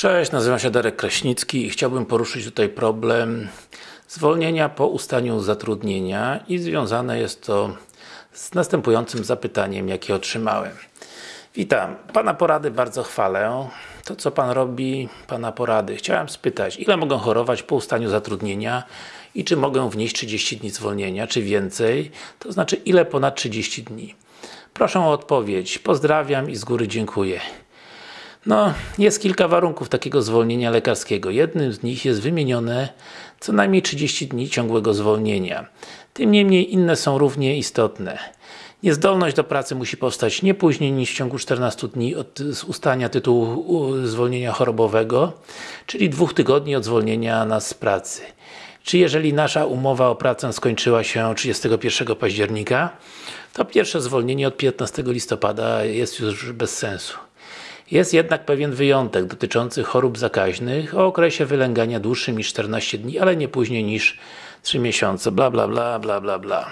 Cześć, nazywam się Darek Kraśnicki i chciałbym poruszyć tutaj problem zwolnienia po ustaniu zatrudnienia i związane jest to z następującym zapytaniem, jakie otrzymałem. Witam, Pana porady bardzo chwalę. To co Pan robi, Pana porady. Chciałem spytać, ile mogę chorować po ustaniu zatrudnienia i czy mogę wnieść 30 dni zwolnienia, czy więcej? To znaczy, ile ponad 30 dni? Proszę o odpowiedź. Pozdrawiam i z góry dziękuję. No, jest kilka warunków takiego zwolnienia lekarskiego. Jednym z nich jest wymienione co najmniej 30 dni ciągłego zwolnienia. Tym niemniej inne są równie istotne. Niezdolność do pracy musi powstać nie później niż w ciągu 14 dni od ustania tytułu zwolnienia chorobowego, czyli dwóch tygodni od zwolnienia nas z pracy. Czy jeżeli nasza umowa o pracę skończyła się 31 października, to pierwsze zwolnienie od 15 listopada jest już bez sensu. Jest jednak pewien wyjątek dotyczący chorób zakaźnych o okresie wylęgania dłuższym niż 14 dni, ale nie później niż 3 miesiące, bla bla bla bla bla bla.